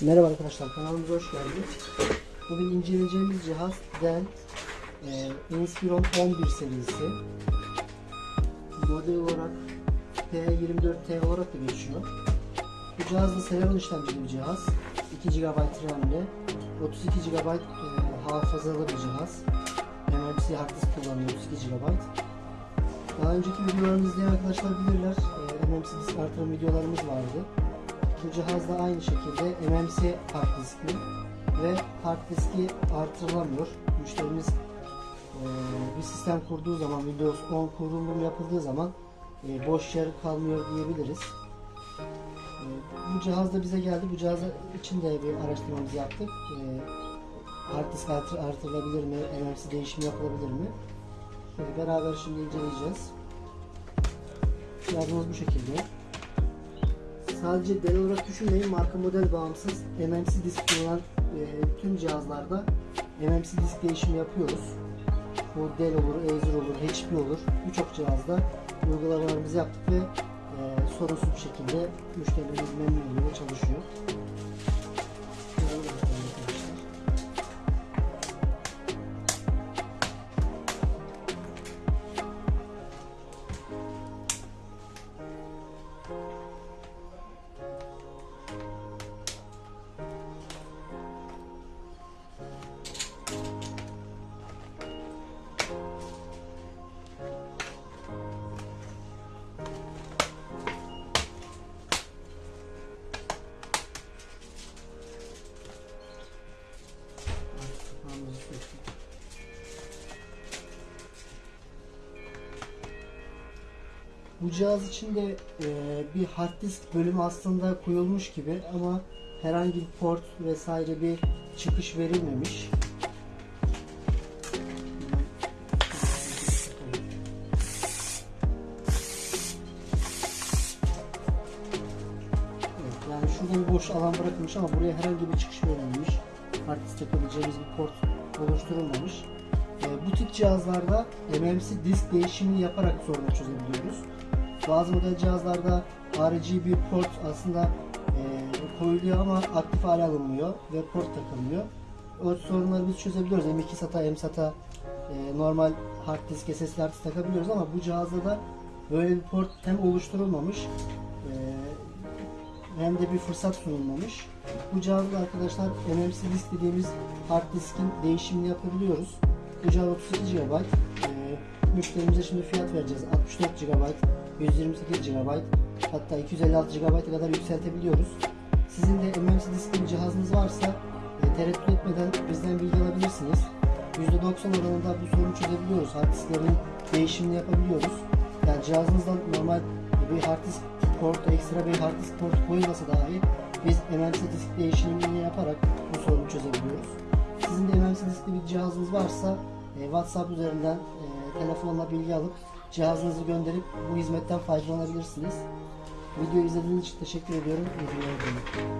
Merhaba arkadaşlar kanalımıza hoş geldiniz. Bugün inceleyeceğimiz cihaz Dell e, Inspiron 11 serisi. Model olarak P24T olarak da geçiyor. Bu cihaz da Celeron işlemcili bir cihaz. 2 GB RAM'li, 32 GB e, hafızalı bir cihaz. MMC hard disk kullanıyor 32 GB. Daha önceki videolarımızı izleyen arkadaşlar bilirler. E, MMC disk artırım videolarımız vardı. Bu cihazda aynı şekilde MMC hard diskli ve hard diski artırılamıyor. Müşterimiz e, bir sistem kurduğu zaman Windows 10 kurulum yapıldığı zaman e, boş yer kalmıyor diyebiliriz. E, bu cihaz da bize geldi. Bu cihaz için de bir araştırmamızı yaptık. E, hard disk artır, artırılabilir mi? MMC değişimi yapılabilir mi? E, beraber şimdi inceleyeceğiz. Cihazımız bu şekilde. Sadece Dell olarak düşünmeyin, marka model bağımsız MMC disk kullanan e, tüm cihazlarda MMC disk değişimi yapıyoruz. Bu Dell olur, Acer olur, HP olur. Birçok cihazda uygulamalarımızı yaptık ve e, sorunsuz bir şekilde müşterilerimiz memnuniyetiyle çalışıyor. Bu cihaz içinde e, bir hard disk bölümü aslında koyulmuş gibi ama herhangi bir port vesaire bir çıkış verilmemiş. Evet, yani şurada bir boş alan bırakılmış ama buraya herhangi bir çıkış verilmemiş. Hard disk takabileceğimiz bir port oluşturulmamış. Ee, bu tip cihazlarda MMC disk değişimini yaparak sorunu çözebiliyoruz. Bazı model cihazlarda bir port aslında e, koyuluyor ama aktif hale alınmıyor ve port takılmıyor. O sorunları biz çözebiliyoruz. M2 SATA, M SATA e, normal hard disk, SSD hard disk takabiliyoruz ama bu cihazda da böyle bir port hem oluşturulmamış e, hem de bir fırsat sunulmamış. Bu cihazda arkadaşlar MMC disk dediğimiz hard diskin değişimini yapabiliyoruz. Cihaz 32 GB. Ee, müşterimize şimdi fiyat vereceğiz. 64 GB, 128 GB, hatta 256 GB'a kadar yükseltebiliyoruz. Sizin de MMC diskli cihazınız varsa e, tereddüt etmeden bizden bilgi alabilirsiniz. %90 oranında bu sorunu çözebiliyoruz. Hard disklerin değişimini yapabiliyoruz. Yani cihazınızdan normal bir hard disk portu, ekstra bir hard disk portu koyulmasa dahi biz MMC disk değişimini yaparak bu sorunu çözebiliyoruz. Sizin de Diskli bir cihazınız varsa e, WhatsApp üzerinden e, telefonla bilgi alıp cihazınızı gönderip bu hizmetten faydalanabilirsiniz. Videoyu izlediğiniz için teşekkür ediyorum. İyi günler.